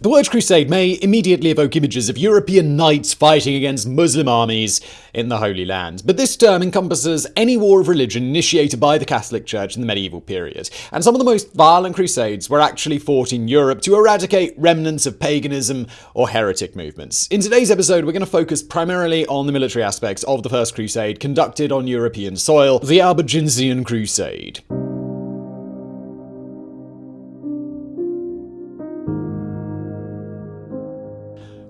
The word crusade may immediately evoke images of European knights fighting against Muslim armies in the Holy Land, but this term encompasses any war of religion initiated by the Catholic Church in the medieval period, and some of the most violent crusades were actually fought in Europe to eradicate remnants of paganism or heretic movements. In today's episode, we're going to focus primarily on the military aspects of the First Crusade conducted on European soil, the Albigensian Crusade.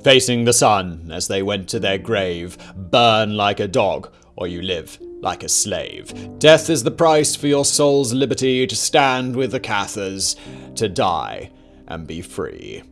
Facing the sun as they went to their grave. Burn like a dog, or you live like a slave. Death is the price for your soul's liberty to stand with the Cathars, to die and be free.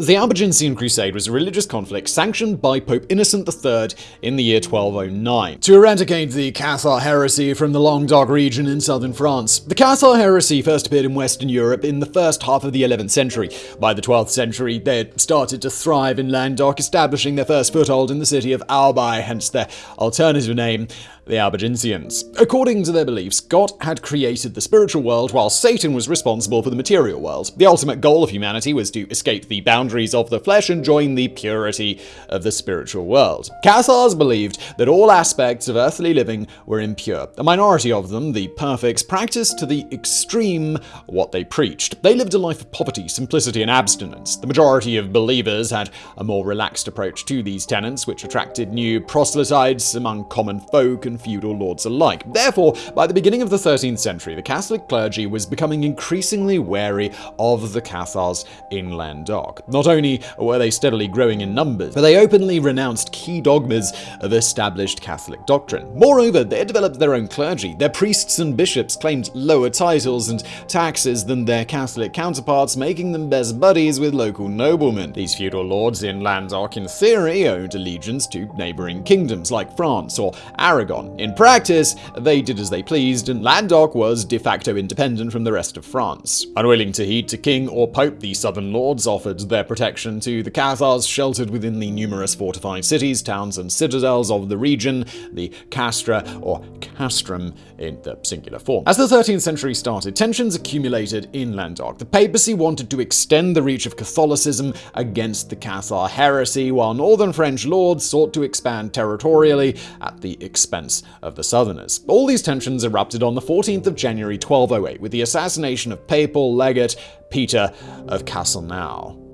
The Albigensian Crusade was a religious conflict sanctioned by Pope Innocent III in the year 1209 to eradicate the Cathar heresy from the Languedoc region in southern France. The Cathar heresy first appeared in Western Europe in the first half of the 11th century. By the 12th century, they had started to thrive in Languedoc, establishing their first foothold in the city of Albi, hence their alternative name, the Albigensians. According to their beliefs, God had created the spiritual world while Satan was responsible for the material world. The ultimate goal of humanity was to escape the boundaries of the flesh and join the purity of the spiritual world. Cathars believed that all aspects of earthly living were impure. A minority of them, the perfects, practiced to the extreme what they preached. They lived a life of poverty, simplicity, and abstinence. The majority of believers had a more relaxed approach to these tenets, which attracted new proselytes among common folk and feudal lords alike. Therefore, by the beginning of the 13th century, the Catholic clergy was becoming increasingly wary of the Cathars in Languedoc. Not only were they steadily growing in numbers, but they openly renounced key dogmas of established Catholic doctrine. Moreover, they developed their own clergy. Their priests and bishops claimed lower titles and taxes than their Catholic counterparts, making them best buddies with local noblemen. These feudal lords in Languedoc, in theory, owed allegiance to neighboring kingdoms like France or Aragon, in practice, they did as they pleased, and Languedoc was de facto independent from the rest of France. Unwilling to heed to king or pope, the southern lords offered their protection to the Cathars sheltered within the numerous fortified cities, towns, and citadels of the region, the castra or castrum in the singular form. As the 13th century started, tensions accumulated in Languedoc. The papacy wanted to extend the reach of Catholicism against the Cathar heresy, while northern French lords sought to expand territorially at the expense of the Southerners. All these tensions erupted on the 14th of January 1208 with the assassination of papal legate Peter of Castelnau.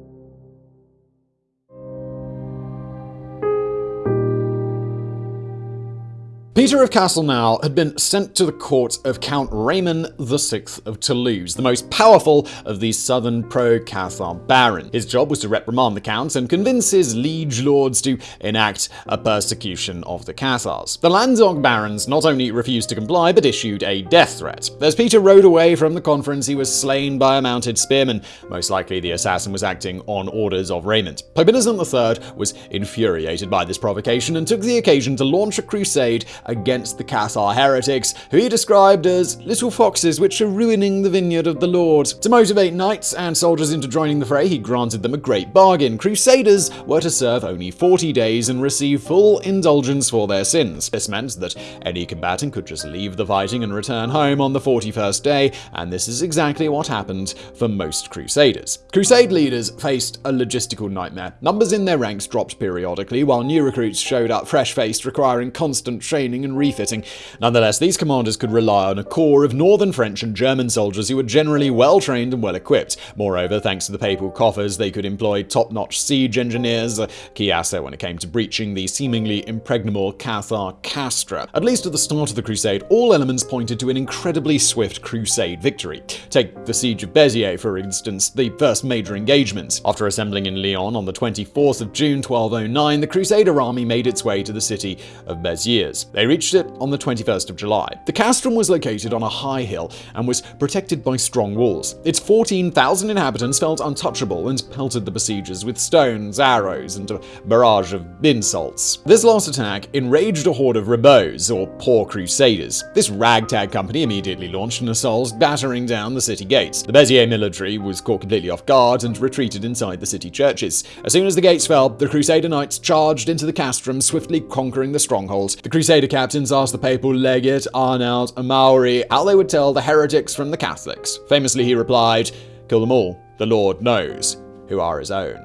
Peter of Castelnau had been sent to the court of Count Raymond VI of Toulouse, the most powerful of these southern pro-Cathar barons. His job was to reprimand the count and convince his liege lords to enact a persecution of the Cathars. The Languedoc barons not only refused to comply, but issued a death threat. As Peter rode away from the conference, he was slain by a mounted spearman. Most likely the assassin was acting on orders of Raymond. Pope Innocent III was infuriated by this provocation and took the occasion to launch a crusade against the Cathar heretics, who he described as little foxes which are ruining the vineyard of the Lord. To motivate knights and soldiers into joining the fray, he granted them a great bargain. Crusaders were to serve only 40 days and receive full indulgence for their sins. This meant that any combatant could just leave the fighting and return home on the 41st day, and this is exactly what happened for most Crusaders. Crusade leaders faced a logistical nightmare. Numbers in their ranks dropped periodically, while new recruits showed up fresh-faced, requiring constant training training and refitting. Nonetheless, these commanders could rely on a corps of northern French and German soldiers who were generally well trained and well equipped. Moreover, thanks to the papal coffers, they could employ top notch siege engineers, a key asset when it came to breaching the seemingly impregnable Cathar castra. At least at the start of the crusade, all elements pointed to an incredibly swift crusade victory. Take the siege of Béziers, for instance, the first major engagement. After assembling in Lyon on the 24th of June 1209, the Crusader army made its way to the city of Béziers. They they reached it on the 21st of July. The castrum was located on a high hill and was protected by strong walls. Its 14,000 inhabitants felt untouchable and pelted the besiegers with stones, arrows, and a barrage of insults. This last attack enraged a horde of ribots, or poor crusaders. This ragtag company immediately launched an assault, battering down the city gates. The Béziers military was caught completely off guard and retreated inside the city churches. As soon as the gates fell, the Crusader knights charged into the castrum, swiftly conquering the stronghold. The Crusader captains asked the papal legate, Arnaud Amaury, how they would tell the heretics from the Catholics. Famously, he replied, kill them all The Lord knows who are his own.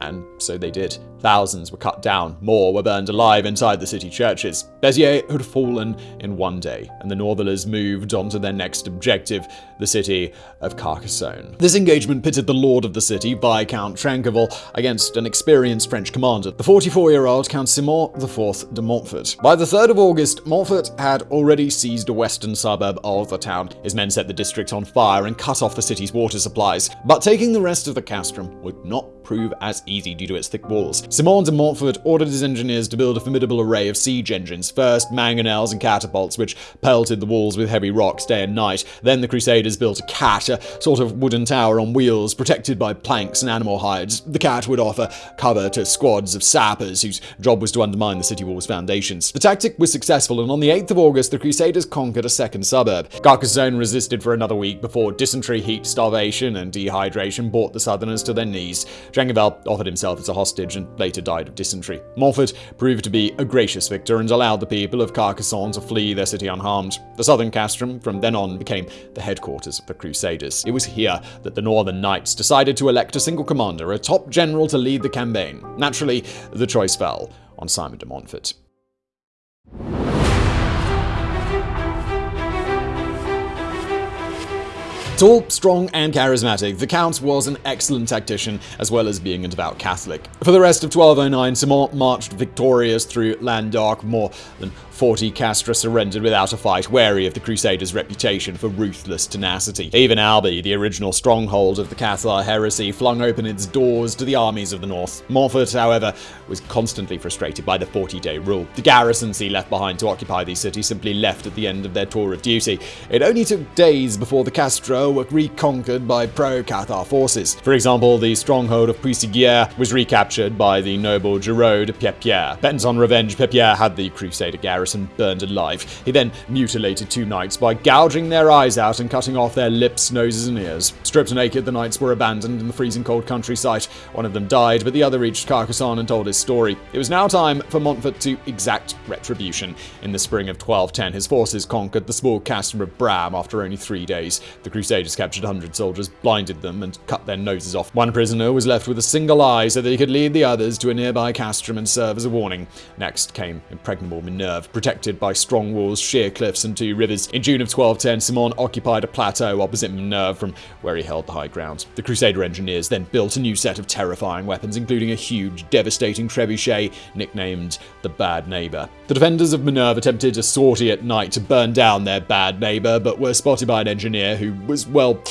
And so they did. Thousands were cut down, more were burned alive inside the city churches. Béziers had fallen in one day, and the Northerners moved on to their next objective, the city of Carcassonne. This engagement pitted the lord of the city, Viscount Trencavel, against an experienced French commander, the 44-year-old Count Simon IV de Montfort. By the 3rd of August, Montfort had already seized a western suburb of the town. His men set the district on fire and cut off the city's water supplies. But taking the rest of the castrum would not prove as easy due to its thick walls. Simon de Montfort ordered his engineers to build a formidable array of siege engines, first mangonels and catapults, which pelted the walls with heavy rocks day and night. Then the Crusaders built a cat, a sort of wooden tower on wheels, protected by planks and animal hides. The cat would offer cover to squads of sappers whose job was to undermine the city wall's foundations. The tactic was successful, and on the 8th of August, the Crusaders conquered a second suburb. Carcassonne resisted for another week before dysentery, heat, starvation, and dehydration brought the Southerners to their knees. Trencavel offered himself as a hostage and later died of dysentery. Montfort proved to be a gracious victor and allowed the people of Carcassonne to flee their city unharmed. The southern castrum from then on became the headquarters of the Crusaders. It was here that the Northern Knights decided to elect a single commander, a top general to lead the campaign. Naturally, the choice fell on Simon de Montfort. Tall, strong, and charismatic, the Count was an excellent tactician as well as being a devout Catholic. For the rest of 1209, Simon marched victorious through Languedoc, more than 40 Castra surrendered without a fight, wary of the Crusaders' reputation for ruthless tenacity. Even Albi, the original stronghold of the Cathar heresy, flung open its doors to the armies of the north. Montfort, however, was constantly frustrated by the 40-day rule. The garrisons he left behind to occupy these cities simply left at the end of their tour of duty. It only took days before the Were reconquered by pro-Cathar forces. For example, the stronghold of Puisiguière was recaptured by the noble Giraud de Pépierre. Bent on revenge, Pépierre had the Crusader garrison burned alive. He then mutilated two knights by gouging their eyes out and cutting off their lips, noses, and ears. Stripped naked, the knights were abandoned in the freezing cold countryside. One of them died, but the other reached Carcassonne and told his story. It was now time for Montfort to exact retribution. In the spring of 1210, his forces conquered the small castle of Bram after only three days. The Crusaders captured 100 soldiers, blinded them, and cut their noses off. One prisoner was left with a single eye so that he could lead the others to a nearby castrum and serve as a warning. Next came impregnable Minerve, protected by strong walls, sheer cliffs, and two rivers. In June of 1210, Simon occupied a plateau opposite Minerve from where he held the high ground. The Crusader engineers then built a new set of terrifying weapons, including a huge, devastating trebuchet nicknamed the Bad Neighbor. The defenders of Minerve attempted a sortie at night to burn down their bad neighbor, but were spotted by an engineer who was, well,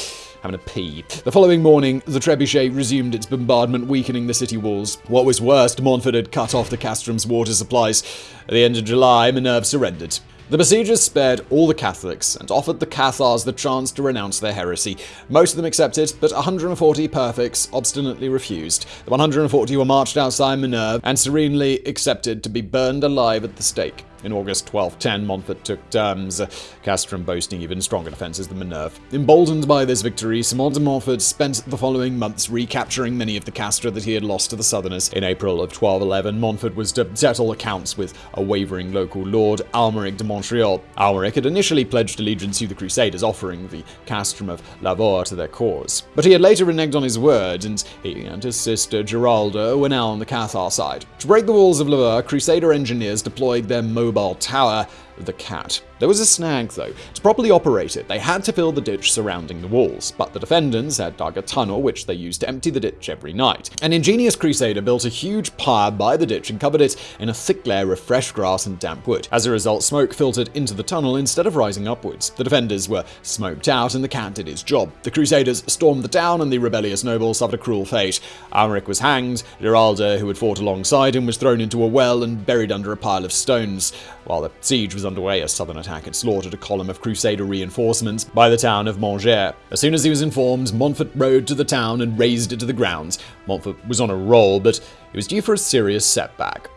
having a pee. The following morning, the trebuchet resumed its bombardment, weakening the city walls. What was worse, Montfort had cut off the castrum's water supplies. At the end of July, Minerve surrendered. The besiegers spared all the Catholics and offered the Cathars the chance to renounce their heresy. Most of them accepted, but 140 perfects obstinately refused. The 140 were marched outside Minerve and serenely accepted to be burned alive at the stake. In August 1210, Montfort took Termes, Castrum boasting even stronger defences than Minerve. Emboldened by this victory, Simon de Montfort spent the following months recapturing many of the castra that he had lost to the Southerners. In April of 1211, Montfort was to settle accounts with a wavering local lord, Almeric de Montreal. Almeric had initially pledged allegiance to the Crusaders, offering the castrum of Lavaur to their cause. But he had later reneged on his word, and he and his sister Giralda were now on the Cathar side. To break the walls of Lavaur, Crusader engineers deployed their mobile tower, the Cat. There was a snag, though. To properly operate it, they had to fill the ditch surrounding the walls, but the defenders had dug a tunnel which they used to empty the ditch every night. An ingenious crusader built a huge pyre by the ditch and covered it in a thick layer of fresh grass and damp wood. As a result, smoke filtered into the tunnel instead of rising upwards. The defenders were smoked out and the cat did its job. The crusaders stormed the town and the rebellious nobles suffered a cruel fate. Almeric was hanged, Giralda, who had fought alongside him, was thrown into a well and buried under a pile of stones. While the siege was underway, a southern attack had slaughtered a column of Crusader reinforcements by the town of Montgey. As soon as he was informed, Montfort rode to the town and razed it to the ground. Montfort was on a roll, but he was due for a serious setback.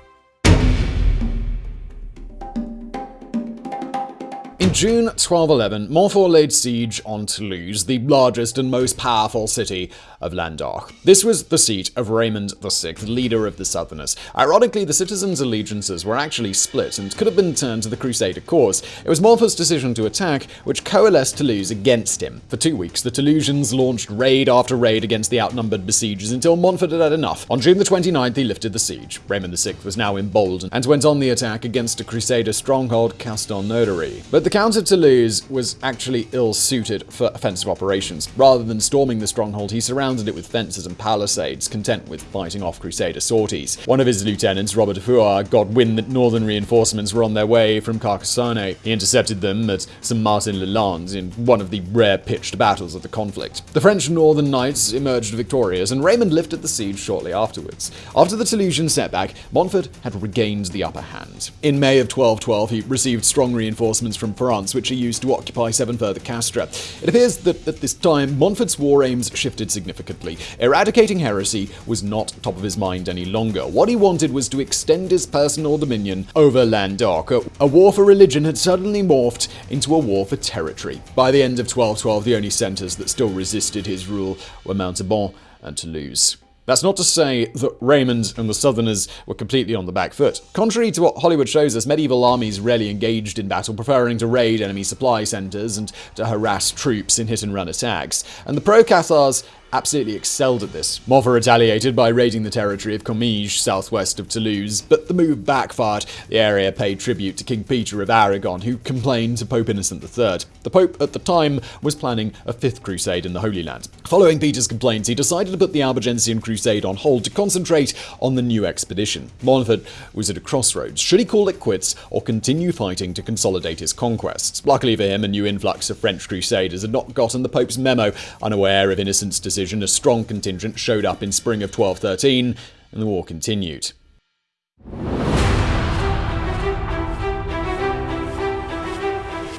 In June 1211, Montfort laid siege on Toulouse, the largest and most powerful city of Languedoc. This was the seat of Raymond VI, leader of the Southerners. Ironically, the citizens' allegiances were actually split and could have been turned to the Crusader cause. It was Montfort's decision to attack which coalesced Toulouse against him. For two weeks, the Toulousians launched raid after raid against the outnumbered besiegers until Montfort had had enough. On June the 29th, he lifted the siege. Raymond VI was now emboldened and went on the attack against a Crusader stronghold, Castelnaudary. But the Count of Toulouse was actually ill-suited for offensive operations. Rather than storming the stronghold, he surrounded it with fences and palisades, content with fighting off Crusader sorties. One of his lieutenants, Robert de Fouard, got wind that northern reinforcements were on their way from Carcassonne. He intercepted them at St. Martin-le-Landes in one of the rare pitched battles of the conflict. The French Northern Knights emerged victorious, and Raymond lifted the siege shortly afterwards. After the Toulousian setback, Montfort had regained the upper hand. In May of 1212, he received strong reinforcements from France, which he used to occupy seven further castra. It appears that at this time, Montfort's war aims shifted significantly. Eradicating heresy was not top of his mind any longer. What he wanted was to extend his personal dominion over. A, a war for religion had suddenly morphed into a war for territory. By the end of 1212, the only centres that still resisted his rule were Montauban and Toulouse. That's not to say that Raymond and the Southerners were completely on the back foot. Contrary to what Hollywood shows us, medieval armies rarely engaged in battle, preferring to raid enemy supply centers and to harass troops in hit and run attacks. And the pro Cathars absolutely excelled at this. Montfort retaliated by raiding the territory of Comminges, southwest of Toulouse, but the move backfired. The area paid tribute to King Peter of Aragon, who complained to Pope Innocent III. The Pope at the time was planning a fifth crusade in the Holy Land. Following Peter's complaints, he decided to put the Albigensian crusade on hold to concentrate on the new expedition. Montfort was at a crossroads. Should he call it quits or continue fighting to consolidate his conquests? Luckily for him, a new influx of French crusaders had not gotten the Pope's memo, unaware of Innocent's decision decision, a strong contingent showed up in spring of 1213, and the war continued.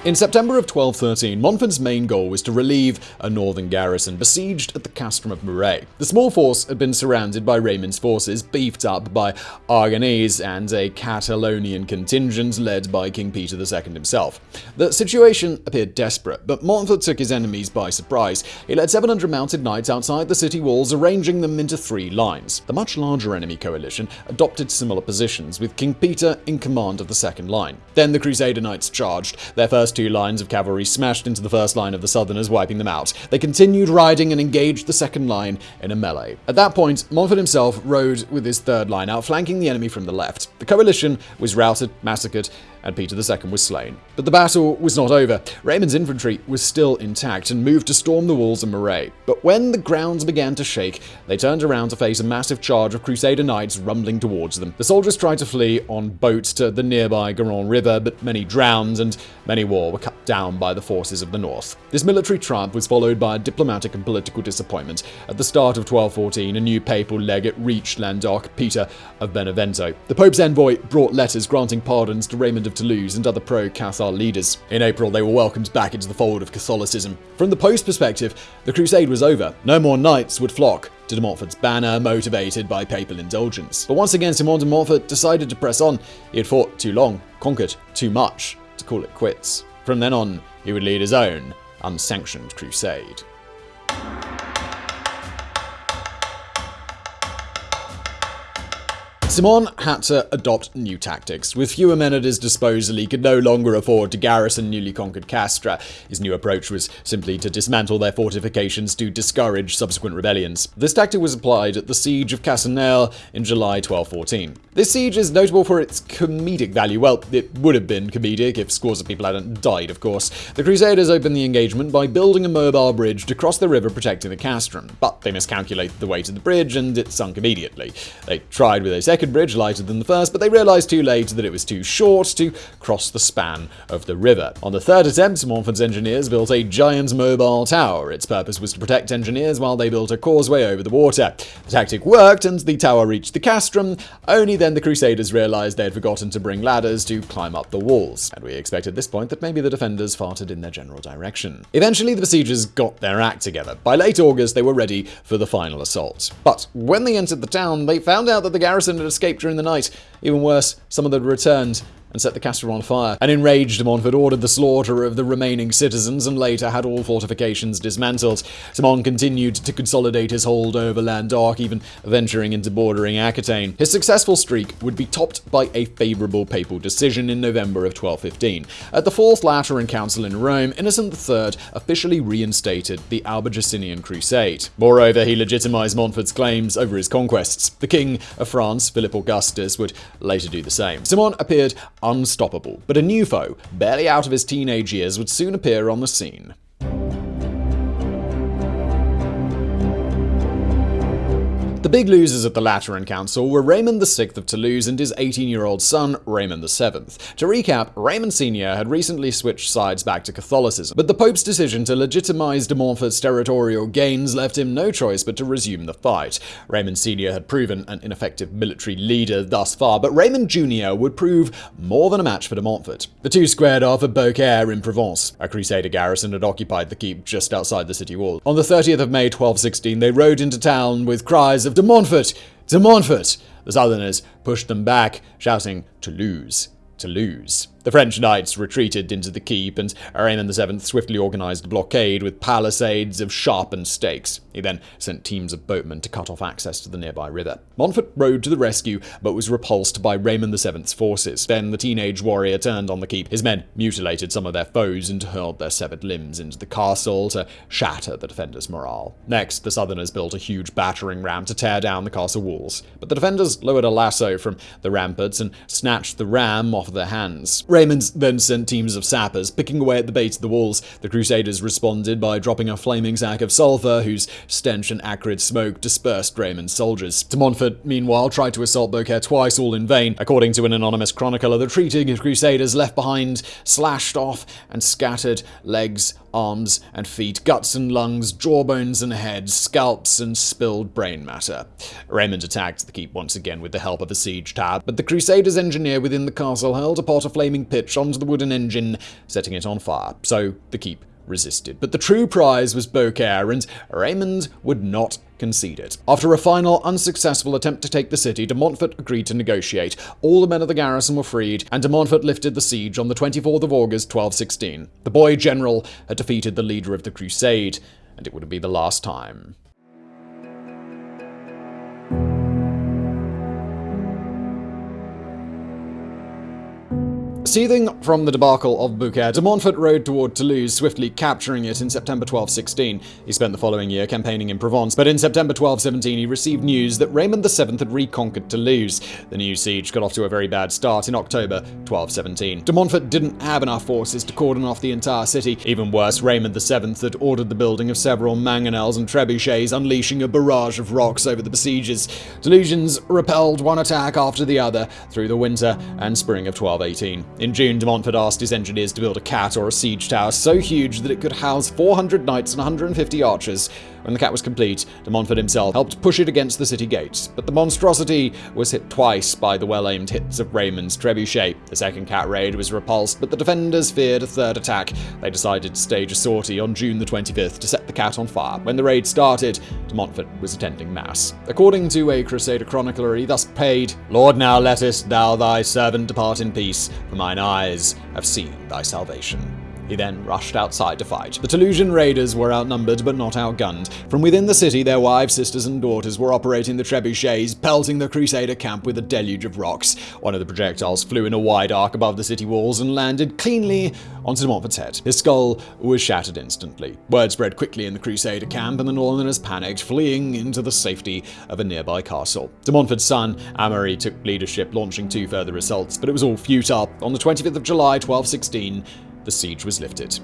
In September of 1213, Montfort's main goal was to relieve a northern garrison besieged at the castrum of Muret. The small force had been surrounded by Raymond's forces, beefed up by Aragonese and a Catalonian contingent led by King Peter II himself. The situation appeared desperate, but Montfort took his enemies by surprise. He led 700 mounted knights outside the city walls, arranging them into three lines. The much larger enemy coalition adopted similar positions, with King Peter in command of the second line. Then the Crusader Knights charged. Their first first two lines of cavalry smashed into the first line of the Southerners, wiping them out. They continued riding and engaged the second line in a melee. At that point, Montfort himself rode with his third line, outflanking the enemy from the left. The coalition was routed, massacred, and Peter II was slain. But the battle was not over. Raymond's infantry was still intact and moved to storm the walls of Muret. But when the grounds began to shake, they turned around to face a massive charge of Crusader knights rumbling towards them. The soldiers tried to flee on boats to the nearby Garonne River, but many drowned and many more were cut down by the forces of the north. This military triumph was followed by a diplomatic and political disappointment. At the start of 1214, a new papal legate reached Languedoc, Peter of Benevento. The Pope's envoy brought letters granting pardons to Raymond of Toulouse and other pro-Cathar leaders. In April, they were welcomed back into the fold of Catholicism. From the Pope's perspective, the crusade was over. No more knights would flock to de Montfort's banner, motivated by papal indulgence. But once again, Simon de Montfort decided to press on. He had fought too long, conquered too much, to call it quits. From then on, he would lead his own unsanctioned crusade. Simon had to adopt new tactics. With fewer men at his disposal, he could no longer afford to garrison newly conquered Castra. His new approach was simply to dismantle their fortifications to discourage subsequent rebellions. This tactic was applied at the Siege of Casseneuil in July 1214. This siege is notable for its comedic value. Well, it would have been comedic if scores of people hadn't died, of course. The Crusaders opened the engagement by building a mobile bridge to cross the river protecting the castrum, but they miscalculated the weight of the bridge and it sunk immediately. They tried with a second second bridge, lighter than the first, but they realized too late that it was too short to cross the span of the river. On the third attempt, Montfort's engineers built a giant mobile tower. Its purpose was to protect engineers while they built a causeway over the water. The tactic worked, and the tower reached the castrum. Only then the Crusaders realized they had forgotten to bring ladders to climb up the walls, and we expect at this point that maybe the defenders farted in their general direction. Eventually, the besiegers got their act together. By late August, they were ready for the final assault. But when they entered the town, they found out that the garrison had escaped during the night. Even worse, some of them returned and set the castle on fire. An enraged Montfort ordered the slaughter of the remaining citizens and later had all fortifications dismantled. Simon continued to consolidate his hold over Languedoc, even venturing into bordering Aquitaine. His successful streak would be topped by a favourable papal decision in November of 1215. At the Fourth Lateran Council in Rome, Innocent III officially reinstated the Albigensian Crusade. Moreover, he legitimized Montfort's claims over his conquests. The King of France, Philip Augustus, would later do the same. Simon appeared unstoppable, but a new foe, barely out of his teenage years, would soon appear on the scene. The big losers at the Lateran Council were Raymond VI of Toulouse and his 18-year-old son, Raymond VII. To recap, Raymond Sr. had recently switched sides back to Catholicism, but the Pope's decision to legitimize de Montfort's territorial gains left him no choice but to resume the fight. Raymond Sr. had proven an ineffective military leader thus far, but Raymond Jr. would prove more than a match for de Montfort. The two squared off at Beaucaire in Provence. A Crusader garrison had occupied the keep just outside the city wall. On the 30th of May 1216, they rode into town with cries of of De Montfort! De Montfort! The Southerners pushed them back, shouting, Toulouse! Toulouse! The French knights retreated into the keep, and Raymond VII swiftly organized a blockade with palisades of sharpened stakes. He then sent teams of boatmen to cut off access to the nearby river. Montfort rode to the rescue, but was repulsed by Raymond VII's forces. Then the teenage warrior turned on the keep. His men mutilated some of their foes and hurled their severed limbs into the castle to shatter the defenders' morale. Next, the Southerners built a huge battering ram to tear down the castle walls. But the defenders lowered a lasso from the ramparts and snatched the ram off their hands. Raymond then sent teams of sappers picking away at the base of the walls. The Crusaders responded by dropping a flaming sack of sulfur, whose stench and acrid smoke dispersed Raymond's soldiers. De Montfort, meanwhile, tried to assault Beaucaire twice, all in vain. According to an anonymous chronicler, the retreating Crusaders left behind slashed off and scattered legs, arms and feet, guts and lungs, jawbones and heads, scalps and spilled brain matter. Raymond attacked the keep once again with the help of a siege tower, but the Crusaders' engineer within the castle hurled a pot of flaming pitch onto the wooden engine, setting it on fire. So the keep resisted. But the true prize was Beaucaire, and Raymond would not concede it. After a final unsuccessful attempt to take the city, de Montfort agreed to negotiate. All the men of the garrison were freed, and de Montfort lifted the siege on the 24th of August 1216. The boy general had defeated the leader of the crusade, and it would be the last time. Seething from the debacle of Beaucaire, de Montfort rode toward Toulouse, swiftly capturing it in September 1216. He spent the following year campaigning in Provence, but in September 1217 he received news that Raymond VII had reconquered Toulouse. The new siege got off to a very bad start in October 1217. De Montfort didn't have enough forces to cordon off the entire city. Even worse, Raymond VII had ordered the building of several mangonels and trebuchets, unleashing a barrage of rocks over the besiegers. Toulousians repelled one attack after the other through the winter and spring of 1218. In June, de Montfort asked his engineers to build a cat or a siege tower so huge that it could house 400 knights and 150 archers. When the cat was complete, de Montfort himself helped push it against the city gates, but the monstrosity was hit twice by the well-aimed hits of Raymond's trebuchet. The second cat raid was repulsed, but the defenders feared a third attack. They decided to stage a sortie on June the 25th to set the cat on fire. When the raid started, de Montfort was attending mass. According to a Crusader chronicler, he thus prayed, Lord, now lettest thou thy servant depart in peace, for mine eyes have seen thy salvation. He then rushed outside to fight. The Toulousian raiders were outnumbered but not outgunned. From within the city, their wives, sisters, and daughters were operating the trebuchets, pelting the Crusader camp with a deluge of rocks. One of the projectiles flew in a wide arc above the city walls and landed cleanly onto de Montfort's head. His skull was shattered instantly. Word spread quickly in the Crusader camp, and the Northerners panicked, fleeing into the safety of a nearby castle. De Montfort's son, Amaury, took leadership, launching two further assaults, but it was all futile. On the 25th of July, 1216, the siege was lifted.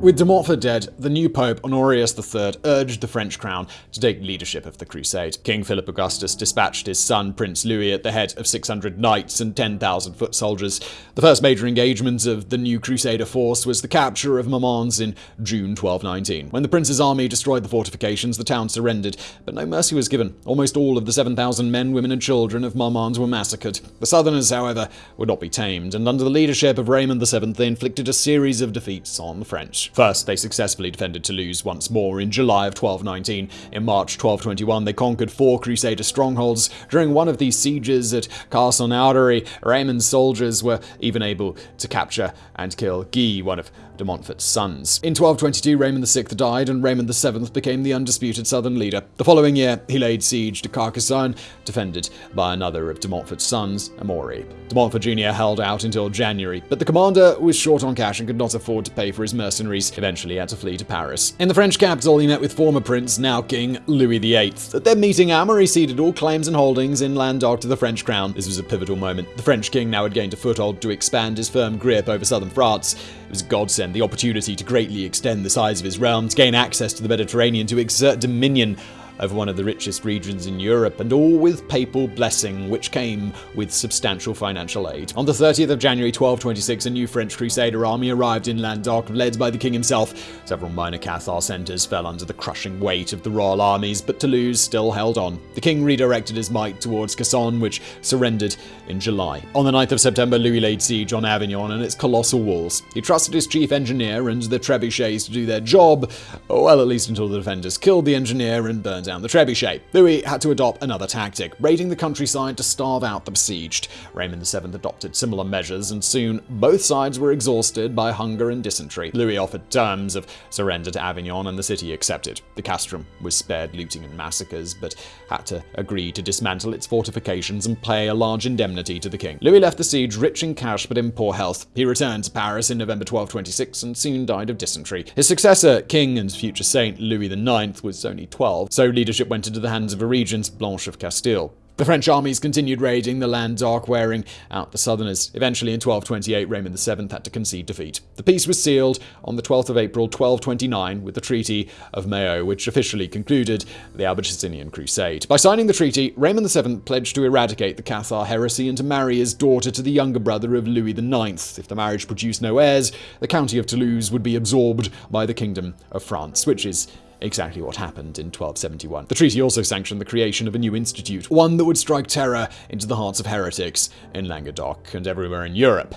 With de Montfort dead, the new Pope, Honorius III, urged the French crown to take leadership of the crusade. King Philip Augustus dispatched his son, Prince Louis, at the head of 600 knights and 10,000 foot soldiers. The first major engagement of the new crusader force was the capture of Marmande in June 1219. When the prince's army destroyed the fortifications, the town surrendered, but no mercy was given. Almost all of the 7,000 men, women, and children of Marmande were massacred. The southerners, however, would not be tamed, and under the leadership of Raymond VII, they inflicted a series of defeats on the French. First, they successfully defended Toulouse once more in July of 1219. In March 1221, they conquered four Crusader strongholds. During one of these sieges at Castelnaudary, Raymond's soldiers were even able to capture and kill Guy, one of de Montfort's sons. In 1222, Raymond VI died, and Raymond VII became the undisputed southern leader. The following year, he laid siege to Carcassonne, defended by another of de Montfort's sons, Amaury. De Montfort Jr. held out until January, but the commander was short on cash and could not afford to pay for his mercenaries. Eventually, had to flee to Paris. In the French capital, he met with former prince, now King Louis VIII. At their meeting, Amaury ceded all claims and holdings in Languedoc to the French crown. This was a pivotal moment. The French king now had gained a foothold to expand his firm grip over southern France. It was godsend, the opportunity to greatly extend the size of his realm, to gain access to the Mediterranean, to exert dominion over one of the richest regions in Europe, and all with papal blessing, which came with substantial financial aid. On the 30th of January 1226, a new French Crusader army arrived in Languedoc, led by the king himself. Several minor Cathar centres fell under the crushing weight of the royal armies, but Toulouse still held on. The king redirected his might towards Cassone, which surrendered in July. On the 9th of September, Louis laid siege on Avignon and its colossal walls. He trusted his chief engineer and the trebuchets to do their job, well, at least until the defenders killed the engineer and burned down the trebuchet. Louis had to adopt another tactic, raiding the countryside to starve out the besieged. Raymond VII adopted similar measures, and soon both sides were exhausted by hunger and dysentery. Louis offered terms of surrender to Avignon, and the city accepted. The castrum was spared looting and massacres, but had to agree to dismantle its fortifications and pay a large indemnity to the king. Louis left the siege rich in cash but in poor health. He returned to Paris in November 1226 and soon died of dysentery. His successor, king and future saint Louis IX, was only 12, so leadership went into the hands of a regent, Blanche of Castile. The French armies continued raiding the Languedoc, wearing out the southerners. Eventually, in 1228, Raymond VII had to concede defeat. The peace was sealed on the 12th of April 1229 with the Treaty of Meaux, which officially concluded the Albigensian Crusade. By signing the treaty, Raymond VII pledged to eradicate the Cathar heresy and to marry his daughter to the younger brother of Louis IX. If the marriage produced no heirs, the county of Toulouse would be absorbed by the Kingdom of France, which is exactly what happened in 1271. The treaty also sanctioned the creation of a new institute, one that would strike terror into the hearts of heretics in Languedoc and everywhere in Europe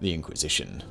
the Inquisition.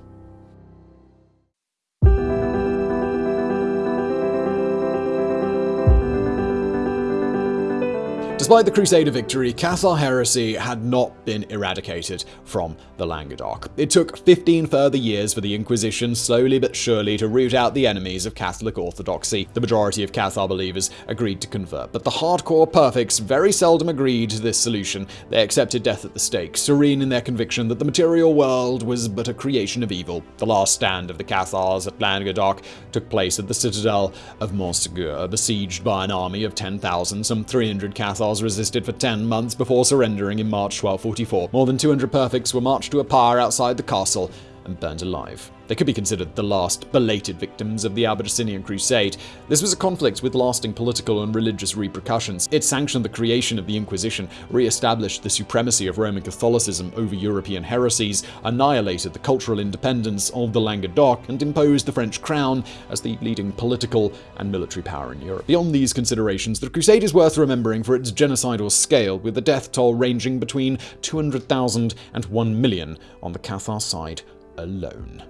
Despite the Crusader victory, Cathar heresy had not been eradicated from the Languedoc. It took 15 further years for the Inquisition slowly but surely to root out the enemies of Catholic orthodoxy. The majority of Cathar believers agreed to convert, but the hardcore perfects very seldom agreed to this solution. They accepted death at the stake, serene in their conviction that the material world was but a creation of evil. The last stand of the Cathars at Languedoc took place at the citadel of Montségur, besieged by an army of 10,000, some 300 Cathars resisted for 10 months before surrendering in March 1244. More than 200 perfects were marched to a pyre outside the castle and burned alive. They could be considered the last belated victims of the Albigensian Crusade. This was a conflict with lasting political and religious repercussions. It sanctioned the creation of the Inquisition, re-established the supremacy of Roman Catholicism over European heresies, annihilated the cultural independence of the Languedoc, and imposed the French crown as the leading political and military power in Europe. Beyond these considerations, the Crusade is worth remembering for its genocidal scale, with the death toll ranging between 200,000 and 1 million on the Cathar side alone.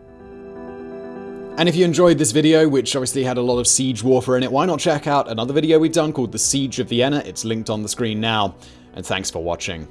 And if you enjoyed this video, which obviously had a lot of siege warfare in it, why not check out another video we've done called The Siege of Vienna? It's linked on the screen now. And thanks for watching.